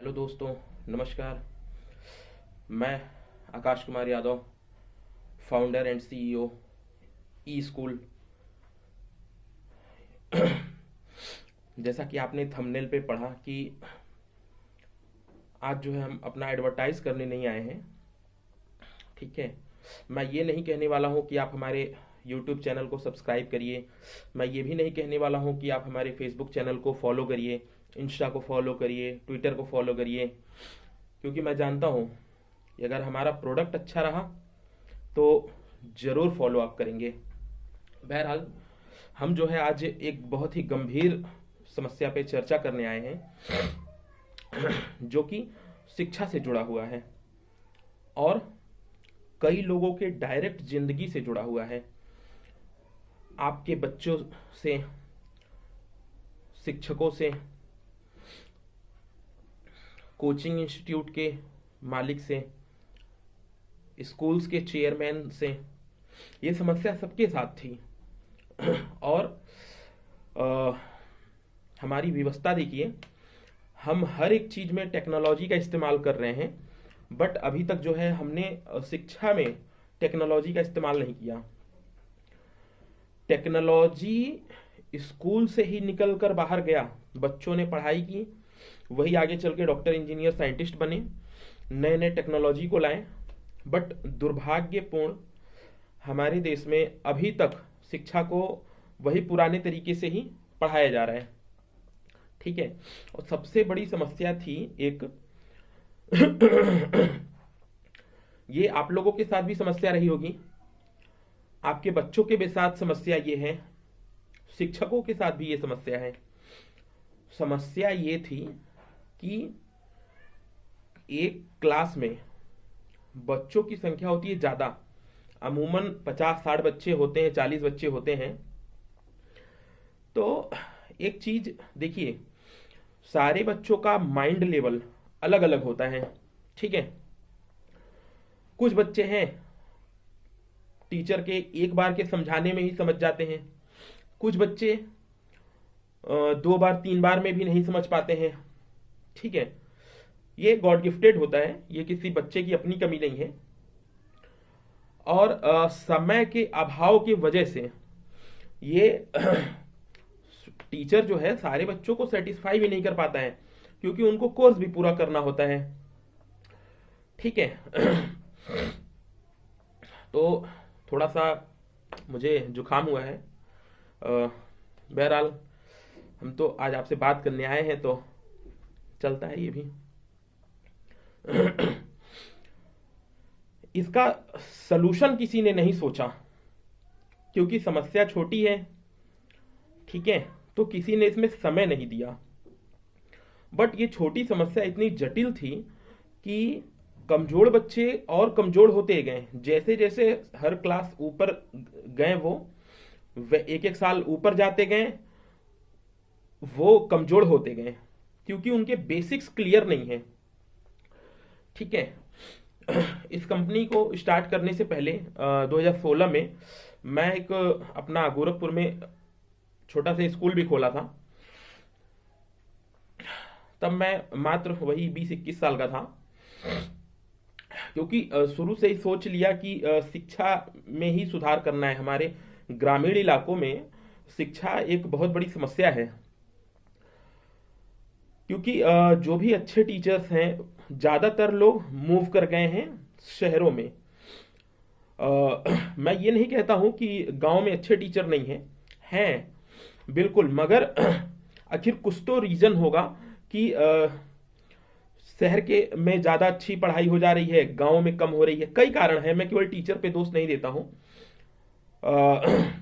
Hello दोस्तों, नमस्कार। मैं Akash Kumar Yadav founder and CEO e school जैसा कि आपने थंबनेल पे पढ़ा कि आज जो है हम अपना एडवर्टाइज करने नहीं आए हैं, ठीक है? मैं ये नहीं कहने वाला हूँ कि आप हमारे यूट्यूब चैनल को सब्सक्राइब करिए। मैं ये भी नहीं कहने वाला हूँ कि आप हमारे फेसबुक चैनल को फॉलो करिए। इंस्टा को फॉलो करिए ट्विटर को फॉलो करिए, क्योंकि मैं जानता हूँ कि अगर हमारा प्रोडक्ट अच्छा रहा तो ज़रूर फॉलो अप करेंगे। बहरहाल, हम जो है आज एक बहुत ही गंभीर समस्या पे चर्चा करने आए हैं, जो कि शिक्षा से जुड़ा हुआ है, और कई लोगों के डायरेक्ट ज़िंदगी से जुड़ा हुआ है। आपके बच्चों से, शिक्षकों से कोचिंग इंस्टीट्यूट के मालिक से स्कूल्स के चेयरमैन से ये समस्या सबके साथ थी। और आ, हमारी व्यवस्था देखिए हम हर एक चीज़ में टेक्नोलॉजी का इस्तेमाल कर रहे हैं बट अभी तक जो है हमने शिक्षा में टेक्नोलॉजी का इस्तेमाल नहीं किया। टेक्नोलॉजी स्कूल से ही निकल कर बाहर गया बच्चों ने पढ़ाई की वही आगे चल के डॉक्टर, इंजीनियर, साइंटिस्ट बने नए नए टेक्नोलॉजी को लाए। बट दुर्भाग्यपूर्ण, हमारे देश में अभी तक शिक्षा को वही पुराने तरीके से ही पढ़ाया जा रहा है। ठीक है? और सबसे बड़ी समस्या थी एक, ये आप लोगों के साथ भी समस्या रही होगी। आपके बच्चों के भी साथ समस्या ये है, शिक्षकों के साथ भी ये समस्या है। समस्या ये थी कि एक क्लास में बच्चों की संख्या होती है ज़्यादा, अमूमन पचास साठ बच्चे होते हैं, चालीस बच्चे होते हैं तो एक चीज़ देखिए, सारे बच्चों का माइंड लेवल अलग अलग होता है, ठीक है? कुछ बच्चे हैं टीचर के एक बार के समझाने में ही समझ जाते हैं, कुछ बच्चे दो बार, तीन बार में भी नहीं समझ पाते हैं ठीक है। ये गॉड गिफ्टेड होता है ये किसी बच्चे की अपनी कमी नहीं है। और आ, समय के अभाव की वजह से ये टीचर जो है सारे बच्चों को सेटिस्फाई भी नहीं कर पाता है क्योंकि उनको कोर्स भी पूरा करना होता है। ठीक है। तो थोड़ा सा मुझे जुकाम हुआ है। बहरहाल हम तो आज आपसे बात करने आए हैं तो चलता है ये भी। इसका सलूशन किसी ने नहीं सोचा, क्योंकि समस्या छोटी है, ठीक है तो किसी ने इसमें समय नहीं दिया। बट ये छोटी समस्या इतनी जटिल थी कि कमज़ोर बच्चे और कमज़ोर होते गए। जैसे जैसे हर क्लास ऊपर गए वो एक एक साल ऊपर जाते गए, वो कमज़ोर होते गए। क्योंकि उनके बेसिक्स क्लियर नहीं है। ठीक है? इस कंपनी को स्टार्ट करने से पहले आ, 2016 में मैं एक अपना गोरखपुर में छोटा सा स्कूल भी खोला था। तब मैं मात्र वही बीस इक्कीस साल का था। क्योंकि शुरू से ही सोच लिया कि शिक्षा में ही सुधार करना है। हमारे ग्रामीण इलाकों में शिक्षा एक बहुत बड़ी समस्या है। क्योंकि जो भी अच्छे टीचर्स हैं, ज़्यादातर लोग मूव कर गए हैं शहरों में। मैं ये नहीं कहता हूँ कि गाँव में अच्छे टीचर नहीं हैं। हैं, बिल्कुल, मगर आखिर कुछ तो रीज़न होगा कि शहर के में ज़्यादा अच्छी पढ़ाई हो जा रही है, गाँव में कम हो रही है। कई कारण है, मैं केवल टीचर पे दोष नहीं देता हूँ।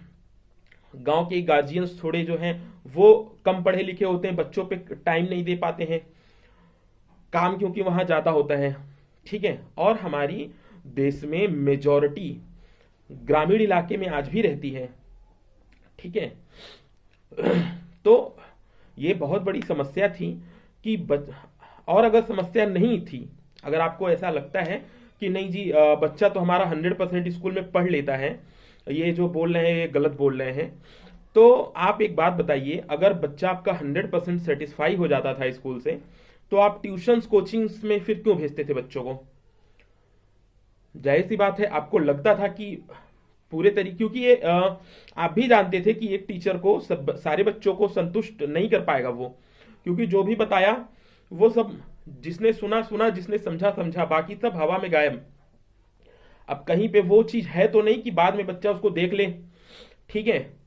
गाँव के गार्जियंस थोड़े जो हैं वो कम पढ़े लिखे होते हैं, बच्चों पे टाइम नहीं दे पाते हैं, काम क्योंकि वहाँ ज़्यादा होता है। ठीक है? और हमारी देश में मेजॉरिटी ग्रामीण इलाके में आज भी रहती है। ठीक है? तो ये बहुत बड़ी समस्या थी कि बच... और अगर समस्या नहीं थी, अगर आपको ऐसा लगता है कि नहीं जी बच्चा तो हमारा हंड्रेड परसेंट स्कूल में पढ़ लेता है, ये जो बोल रहे हैं, ये गलत बोल रहे हैं तो आप एक बात बताइए, अगर बच्चा आपका हंड्रेड परसेंट सेटिस्फाई हो जाता था स्कूल से तो आप ट्यूशन कोचिंग्स में फिर क्यों भेजते थे बच्चों को? ज़ाहिर सी बात है, आपको लगता था कि पूरे तरीके क्योंकि ये आप भी जानते थे कि एक टीचर को सब, सारे बच्चों को संतुष्ट नहीं कर पाएगा वो। क्योंकि जो भी बताया, वो सब जिसने सुना सुना, जिसने समझा समझा, बाकी सब हवा में गायब। अब कहीं पे वो चीज़ है तो नहीं कि बाद में बच्चा उसको देख ले। ठीक है?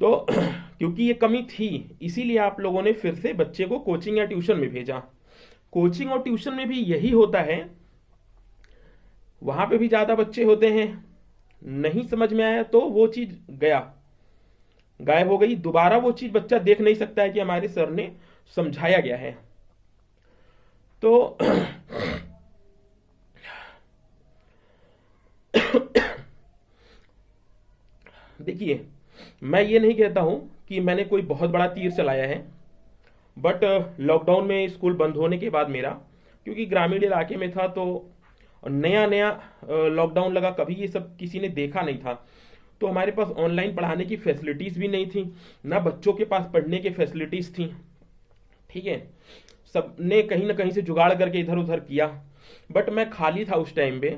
तो क्योंकि ये कमी थी, इसीलिए आप लोगों ने फिर से बच्चे को कोचिंग या ट्यूशन में भेजा। कोचिंग और ट्यूशन में भी यही होता है, वहाँ पे भी ज़्यादा बच्चे होते हैं। नहीं समझ में आया तो वो चीज़ गया। गायब हो गई। दोबारा वो चीज़ बच्चा देख नहीं सकता है कि हमारे सर ने समझाया गया है। तो देखिए मैं ये नहीं कहता हूँ कि मैंने कोई बहुत बड़ा तीर चलाया है बट लॉकडाउन में स्कूल बंद होने के बाद मेरा, क्योंकि ग्रामीण इलाके में था तो नया नया लॉकडाउन लगा, कभी ये सब किसी ने देखा नहीं था। तो हमारे पास ऑनलाइन पढ़ाने की फैसिलिटीज़ भी नहीं थी, ना बच्चों के पास पढ़ने की फैसिलिटीज़ थी। ठीक है? सबने कहीं ना कहीं से जुगाड़ करके इधर उधर किया बट मैं खाली था उस टाइम पे।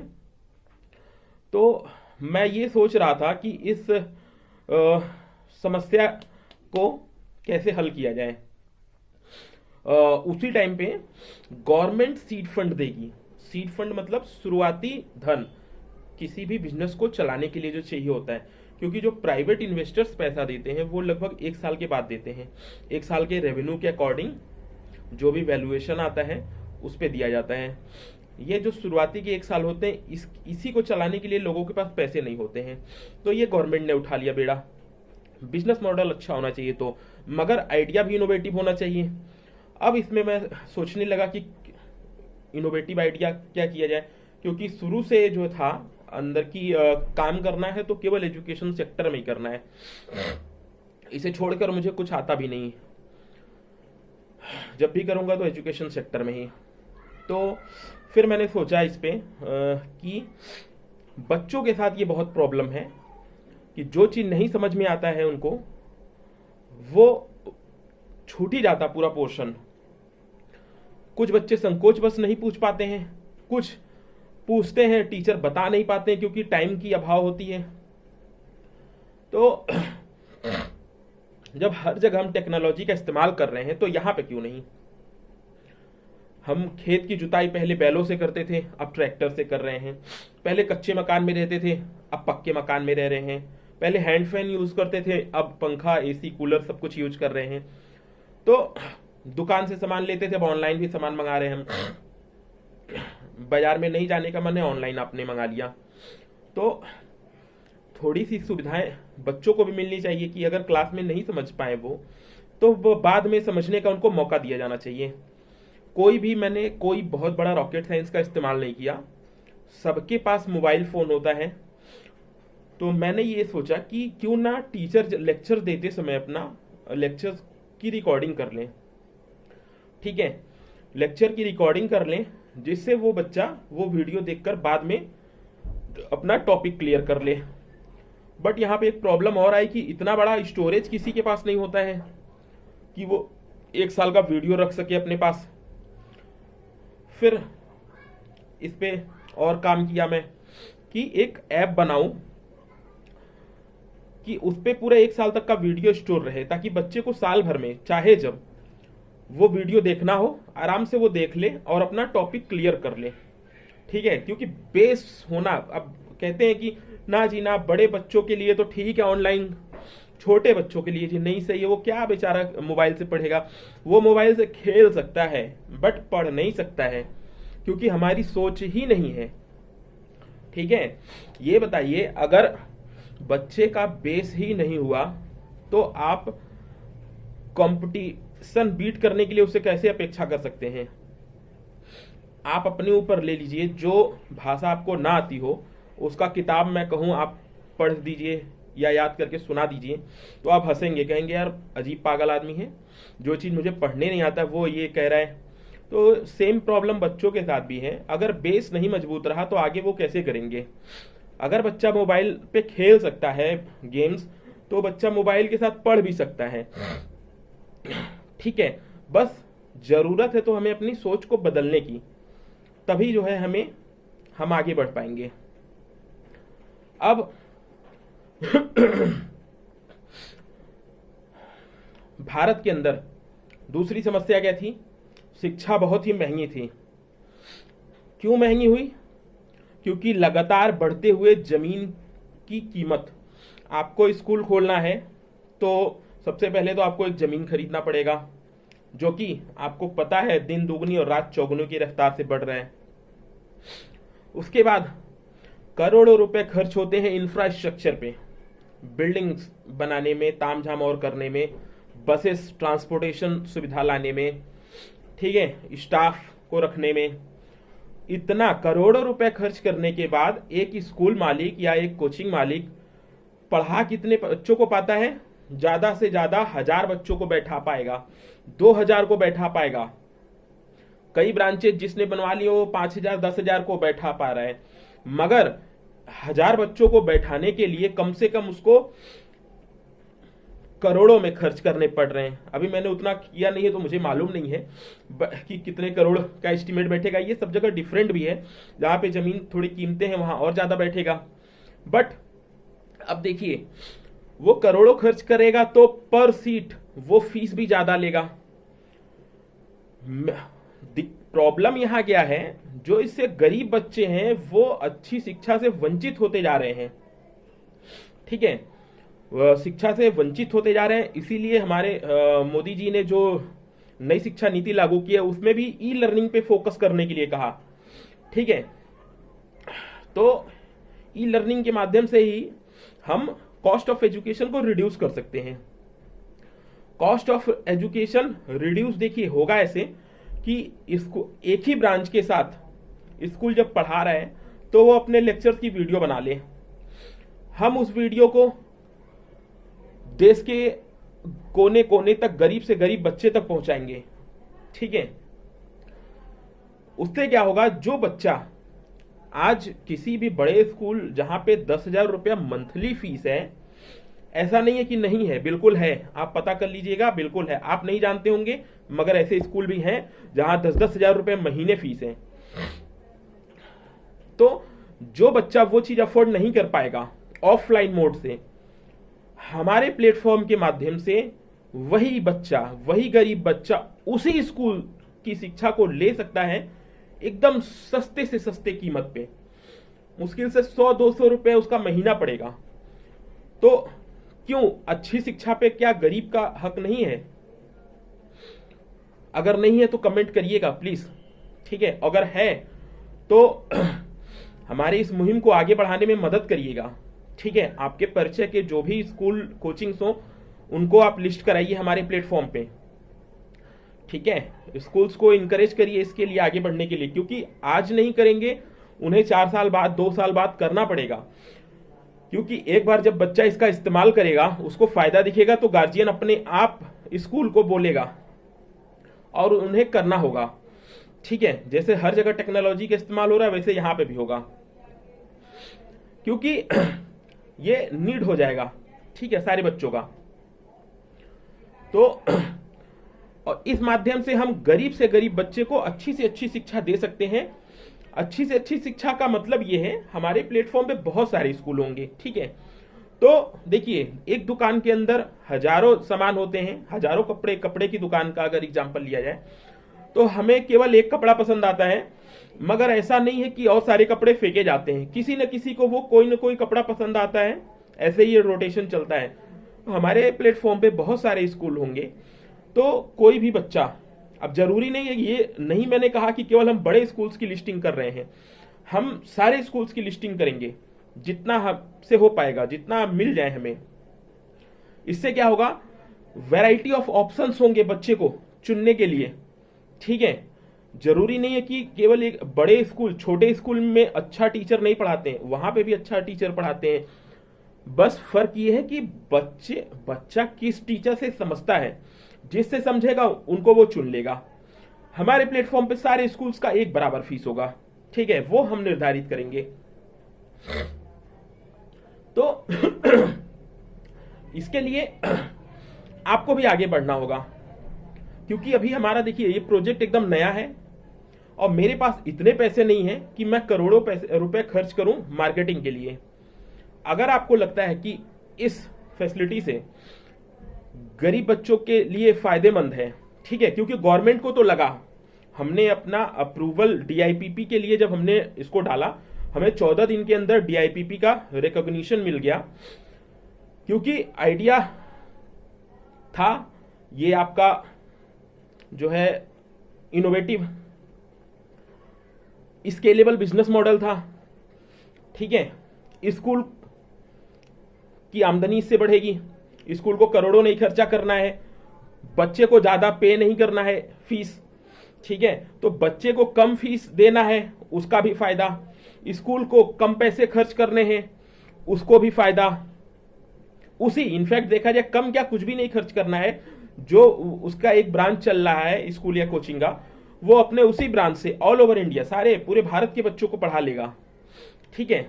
तो मैं ये सोच रहा था कि इस समस्या को कैसे हल किया जाए? उसी टाइम पे गवर्नमेंट सीड फंड देगी। सीड फंड मतलब शुरुआती धन, किसी भी बिज़नेस को चलाने के लिए जो चाहिए होता है। क्योंकि जो प्राइवेट इन्वेस्टर्स पैसा देते हैं, वो लगभग एक साल के बाद देते हैं। एक साल के रेवेन्यू के अकॉर्डिंग जो भी वैल्यूएशन आता है, उस पर दिया जाता है। ये जो शुरुआती के एक साल होते हैं इस इसी को चलाने के लिए लोगों के पास पैसे नहीं होते हैं। तो ये गवर्नमेंट ने उठा लिया बेड़ा। बिज़नेस मॉडल अच्छा होना चाहिए तो मगर आइडिया भी इनोवेटिव होना चाहिए। अब इसमें मैं सोचने लगा कि इनोवेटिव आइडिया क्या किया जाए क्योंकि शुरू से जो था अंदर की आ, काम करना है तो केवल एजुकेशन सेक्टर में ही करना है। इसे छोड़कर मुझे कुछ आता भी नहीं। जब भी करूँगा तो एजुकेशन सेक्टर में ही। तो फिर मैंने सोचा इस पर कि बच्चों के साथ ये बहुत प्रॉब्लम है, कि जो चीज़ नहीं समझ में आता है उनको, वो छूट ही जाता पूरा पोर्शन कुछ बच्चे संकोच बस नहीं पूछ पाते हैं, कुछ पूछते हैं टीचर बता नहीं पाते क्योंकि टाइम की अभाव होती है। तो जब हर जगह हम टेक्नोलॉजी का इस्तेमाल कर रहे हैं तो यहाँ पे क्यों नहीं? हम खेत की जुताई पहले बैलों से करते थे, अब ट्रैक्टर से कर रहे हैं। पहले कच्चे मकान में रहते थे, अब पक्के मकान में रह रहे हैं। पहले हैंड फ़ैन यूज़ करते थे, अब पंखा, एसी, कूलर सब कुछ यूज़ कर रहे हैं। तो दुकान से सामान लेते थे, अब ऑनलाइन भी सामान मंगा रहे हैं हम। बाज़ार में नहीं जाने का मन है, ऑनलाइन आपने मंगा लिया। तो थोड़ी सी सुविधाएँ बच्चों को भी मिलनी चाहिए कि अगर क्लास में नहीं समझ पाए वो तो वो बाद में समझने का उनको मौका दिया जाना चाहिए। कोई भी मैंने कोई बहुत बड़ा रॉकेट साइंस का इस्तेमाल नहीं किया। सबके पास मोबाइल फ़ोन होता है। तो मैंने ये सोचा कि क्यों ना टीचर लेक्चर देते समय अपना लेक्चर की रिकॉर्डिंग कर लें। ठीक है? लेक्चर की रिकॉर्डिंग कर लें, जिससे वो बच्चा वो वीडियो देखकर बाद में अपना टॉपिक क्लियर कर ले। बट यहाँ पे एक प्रॉब्लम और आई कि इतना बड़ा स्टोरेज किसी के पास नहीं होता है, कि वो एक साल का वीडियो रख सके अपने पास। फिर इस पर और काम किया मैं कि एक ऐप बनाऊँ कि उस पर पूरे एक साल तक का वीडियो स्टोर रहे, ताकि बच्चे को साल भर में, चाहे जब वो वीडियो देखना हो, आराम से वो देख ले और अपना टॉपिक क्लियर कर ले। ठीक है? क्योंकि बेस होना, अब कहते हैं कि, ना जी ना, बड़े बच्चों के लिए तो ठीक है, ऑनलाइन छोटे बच्चों के लिए जी नहीं सही है, वो क्या बेचारा मोबाइल से पढ़ेगा? वो मोबाइल से खेल सकता है, बट पढ़ नहीं सकता है, क्योंकि हमारी सोच ही नहीं है। ठीक है? ये बताइए, अगर बच्चे का बेस ही नहीं हुआ तो आप कंपटीशन बीट करने के लिए उसे कैसे अपेक्षा कर सकते हैं? आप अपने ऊपर ले लीजिए, जो भाषा आपको ना आती हो, उसका किताब मैं कहूँ, आप पढ़ दीजिए। या याद करके सुना दीजिए। तो आप हंसेंगे, कहेंगे, यार, अजीब पागल आदमी है। जो चीज़ मुझे पढ़ने नहीं आता, वो ये कह रहा है। तो सेम प्रॉब्लम बच्चों के साथ भी है। अगर बेस नहीं मज़बूत रहा तो आगे वो कैसे करेंगे? अगर बच्चा मोबाइल पे खेल सकता है गेम्स तो बच्चा मोबाइल के साथ पढ़ भी सकता है। ठीक है, बस ज़रूरत है तो हमें अपनी सोच को बदलने की। तभी जो है हमें, हम आगे बढ़ पाएँगे। अब भारत के अंदर दूसरी समस्या क्या थी? शिक्षा बहुत ही महँगी थी। क्यों महँगी हुई? क्योंकि लगातार बढ़ते हुए ज़मीन की कीमत। आपको स्कूल खोलना है तो सबसे पहले तो आपको एक ज़मीन खरीदना पड़ेगा, जो कि आपको पता है दिन दुगनी और रात चौगुनी की रफ्तार से बढ़ रहे हैं। उसके बाद करोड़ों रुपए खर्च होते हैं इंफ्रास्ट्रक्चर पे। बिल्डिंग्स बनाने में, तामझाम और करने में, बसेस, ट्रांसपोर्टेशन सुविधा लाने में, ठीक है, स्टाफ को रखने में। इतना करोड़ों रुपए खर्च करने के बाद एक स्कूल मालिक या एक कोचिंग मालिक पढ़ा कितने बच्चों को पाता है? ज़्यादा से ज़्यादा हज़ार बच्चों को बैठा पाएगा, दो हज़ार को बैठा पाएगा। कई ब्रांचेज जिसने बनवा लिए वो पाँच हज़ार, दस हज़ार को बैठा पा रहा है। मगर हज़ार बच्चों को बैठाने के लिए कम से कम उसको करोड़ों में खर्च करने पड़ रहे हैं। अभी मैंने उतना किया नहीं है तो मुझे मालूम नहीं है कि कितने करोड़ का एस्टिमेट बैठेगा। ये सब जगह डिफरेंट भी है। जहाँ पे ज़मीन थोड़ी कीमतें हैं, वहाँ और ज़्यादा बैठेगा। बट अब देखिए, वो करोड़ों खर्च करेगा तो पर सीट वो फ़ीस भी ज़्यादा लेगा। प्रॉब्लम यहाँ क्या है? जो इससे गरीब बच्चे हैं, वो अच्छी शिक्षा से वंचित होते जा रहे हैं। ठीक है? शिक्षा से वंचित होते जा रहे हैं, इसीलिए हमारे मोदी जी ने जो नई शिक्षा नीति लागू की है, उसमें भी ई लर्निंग पे फोकस करने के लिए कहा। ठीक है? तो ई लर्निंग के माध्यम से ही हम कॉस्ट ऑफ़ एजुकेशन को रिड्यूस कर सकते हैं। कॉस्ट ऑफ़ एजुकेशन रिड्यूस देखिए, होगा ऐसे कि इसको एक ही ब्रांच के साथ स्कूल जब पढ़ा रहे है तो वो अपने लेक्चर्स की वीडियो बना ले। हम उस वीडियो को देश के कोने कोने तक, गरीब से गरीब बच्चे तक पहुंचाएँगे। ठीक है? उससे क्या होगा? जो बच्चा आज किसी भी बड़े स्कूल जहाँ पे दस हज़ार रुपया मंथली फ़ीस है, ऐसा नहीं है कि नहीं है, बिल्कुल है। आप पता कर लीजिएगा, बिल्कुल है। आप नहीं जानते होंगे, मगर ऐसे स्कूल भी हैं जहाँ दस दस हज़ार रुपये महीने फ़ीस है। तो जो बच्चा वो चीज़ अफोर्ड नहीं कर पाएगा ऑफलाइन मोड से, हमारे प्लेटफॉर्म के माध्यम से वही बच्चा, वही गरीब बच्चा उसी स्कूल की शिक्षा को ले सकता है एकदम सस्ते से सस्ते कीमत पे। मुश्किल से सौ, दो सौ रुपए उसका महीना पड़ेगा। तो क्यों? अच्छी शिक्षा पे क्या गरीब का हक नहीं है? अगर नहीं है तो कमेंट करिएगा प्लीज़ ठीक है? अगर है तो हमारी इस मुहिम को आगे बढ़ाने में मदद करिएगा। ठीक है? आपके परिचय के जो भी स्कूल कोचिंग्स हो, उनको आप लिस्ट कराइए हमारे प्लेटफॉर्म पे। ठीक है? स्कूल्स को इनकरेज करिए इसके लिए आगे बढ़ने के लिए, क्योंकि आज नहीं करेंगे, उन्हें चार साल बाद, दो साल बाद करना पड़ेगा। क्योंकि एक बार जब बच्चा इसका इस्तेमाल करेगा, उसको फ़ायदा दिखेगा तो गार्जियन अपने आप स्कूल को बोलेगा और उन्हें करना होगा। ठीक है? जैसे हर जगह टेक्नोलॉजी का इस्तेमाल हो रहा है, वैसे यहाँ पे भी होगा। क्योंकि ये नीड हो जाएगा, ठीक है, सारे बच्चों का। तो और इस माध्यम से हम गरीब से गरीब बच्चे को अच्छी से अच्छी शिक्षा दे सकते हैं। अच्छी से अच्छी शिक्षा का मतलब ये है, हमारे प्लेटफॉर्म पे बहुत सारे स्कूल होंगे, ठीक है। तो देखिए, एक दुकान के अंदर हज़ारों सामान होते हैं, हज़ारों कपड़े कपड़े की दुकान का अगर एग्ज़ाम्पल लिया जाए तो हमें केवल एक कपड़ा पसंद आता है मगर ऐसा नहीं है कि और सारे कपड़े फेंके जाते हैं। किसी न किसी को वो कोई ना कोई कपड़ा पसंद आता है। ऐसे ही रोटेशन चलता है। हमारे प्लेटफॉर्म पे बहुत सारे स्कूल होंगे। तो कोई भी बच्चा, अब ज़रूरी नहीं है ये, नहीं मैंने कहा कि केवल हम बड़े स्कूल्स की लिस्टिंग कर रहे हैं। हम सारे स्कूल्स की लिस्टिंग करेंगे। जितना हमसे हो पाएगा, जितना मिल जाए हमें। इससे क्या होगा? वैरायटी ऑफ़ ऑप्शंस होंगे बच्चे को चुनने के लिए। ठीक है? ज़रूरी नहीं है कि केवल एक बड़े स्कूल, छोटे स्कूल में अच्छा टीचर नहीं पढ़ाते हैं, वहाँ पे भी अच्छा टीचर पढ़ाते हैं। बस फ़र्क ये है कि बच्चे, बच्चा किस टीचर से समझता है, जिससे समझेगा, उनको वो चुन लेगा। हमारे प्लेटफॉर्म पे सारे स्कूल्स का एक बराबर फ़ीस होगा। ठीक है, वो हम निर्धारित करेंगे। तो इसके लिए आपको भी आगे बढ़ना होगा, क्योंकि अभी हमारा, देखिए, ये प्रोजेक्ट एकदम नया है। और मेरे पास इतने पैसे नहीं है कि मैं करोड़ों पैसे, रुपए खर्च करूँ मार्केटिंग के लिए। अगर आपको लगता है कि इस फैसिलिटी से गरीब बच्चों के लिए फ़ायदेमंद है, ठीक है, क्योंकि गवर्नमेंट को तो लगा। हमने अपना अप्रूवल डीआईपीपी के लिए जब हमने इसको डाला, हमें चौदह दिन के अंदर डीआईपीपी का रिकॉग्निशन मिल गया। क्योंकि आइडिया था, ये आपका जो है इनोवेटिव स्केलेबल बिज़नेस मॉडल था। ठीक है? स्कूल की आमदनी इससे बढ़ेगी। स्कूल को करोड़ों नहीं खर्चा करना है। बच्चे को ज़्यादा पे नहीं करना है फ़ीस। ठीक है? तो बच्चे को कम फ़ीस देना है, उसका भी फ़ायदा। स्कूल को कम पैसे खर्च करने हैं, उसको भी फ़ायदा। उसी, इनफैक्ट देखा जाए, कम क्या कुछ भी नहीं खर्च करना है, जो उसका एक ब्रांच चल रहा है, स्कूल या कोचिंग का वो अपने उसी ब्रांच से ऑल ओवर इंडिया सारे, पूरे भारत के बच्चों को पढ़ा लेगा। ठीक है?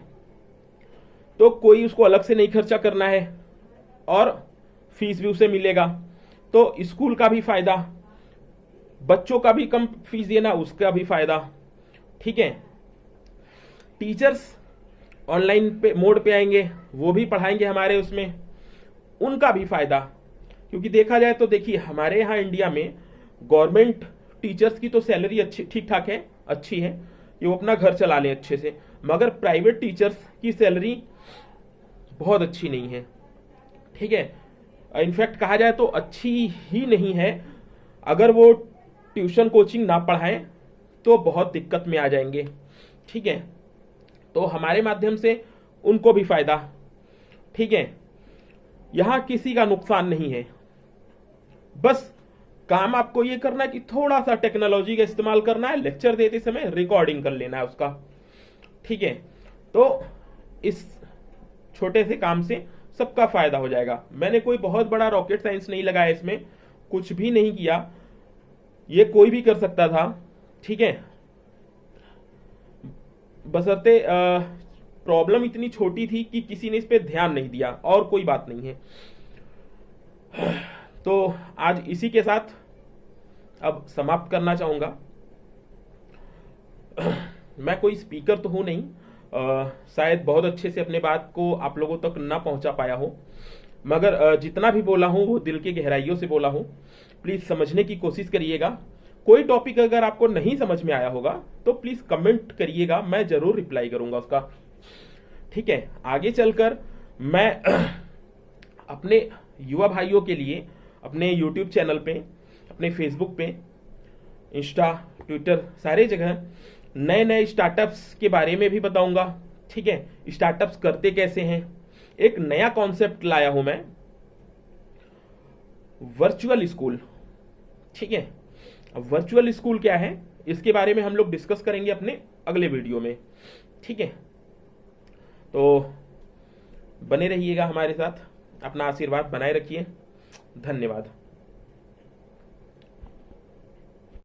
तो कोई उसको अलग से नहीं खर्चा करना है और फ़ीस भी उसे मिलेगा। तो स्कूल का भी फ़ायदा, बच्चों का भी कम फ़ीस देना, उसका भी फ़ायदा। ठीक है? टीचर्स ऑनलाइन पे मोड पे आएँगे, वो भी पढ़ाएँगे हमारे उसमें। उनका भी फ़ायदा, क्योंकि देखा जाए तो देखिए, हमारे यहाँ इंडिया में गवर्नमेंट टीचर्स की तो सैलरी अच्छी ठीक ठाक है, अच्छी है। ये वो अपना घर चला लें अच्छे से। मगर प्राइवेट टीचर्स की सैलरी बहुत अच्छी नहीं है। ठीक है? इनफैक्ट कहा जाए तो अच्छी ही नहीं है। अगर वो ट्यूशन कोचिंग ना पढ़ाएँ तो बहुत दिक्कत में आ जाएँगे। ठीक है? तो हमारे माध्यम से उनको भी फ़ायदा। ठीक है? यहाँ किसी का नुकसान नहीं है। बस काम आपको ये करना है कि थोड़ा सा टेक्नोलॉजी का इस्तेमाल करना है लेक्चर देते समय रिकॉर्डिंग कर लेना है उसका। ठीक है? तो इस छोटे से काम से सबका फ़ायदा हो जाएगा। मैंने कोई बहुत बड़ा रॉकेट साइंस नहीं लगाया इसमें, कुछ भी नहीं किया। ये कोई भी कर सकता था। ठीक है? बसरते प्रॉब्लम इतनी छोटी थी कि किसी ने इस पर ध्यान नहीं दिया, और कोई बात नहीं है। तो आज इसी के साथ अब समाप्त करना चाहूँगा। मैं कोई स्पीकर तो हूँ नहीं। आ, शायद बहुत अच्छे से अपने बात को आप लोगों तक ना पहुँचा पाया हो। मगर जितना भी बोला हूँ वो दिल की गहराइयों से बोला हूँ। प्लीज़ समझने की कोशिश करिएगा। कोई टॉपिक अगर आपको नहीं समझ में आया होगा तो प्लीज़ कमेंट करिएगा मैं ज़रूर रिप्लाई करूँगा उसका। ठीक है? आगे चलकर मैं अपने युवा भाइयों के लिए अपने यूट्यूब चैनल पे, अपने फेसबुक पे इंस्टा ट्विटर सारे जगह नए नए स्टार्टअप्स के बारे में भी बताऊँगा। ठीक है? स्टार्टअप्स करते कैसे हैं? एक नया कॉन्सेप्ट लाया हूँ मैं। वर्चुअल स्कूल ठीक है? वर्चुअल स्कूल क्या है? इसके बारे में हम लोग डिस्कस करेंगे अपने अगले वीडियो में। ठीक है? तो बने रहिएगा हमारे साथ। अपना आशीर्वाद बनाए रखिए। धन्यवाद।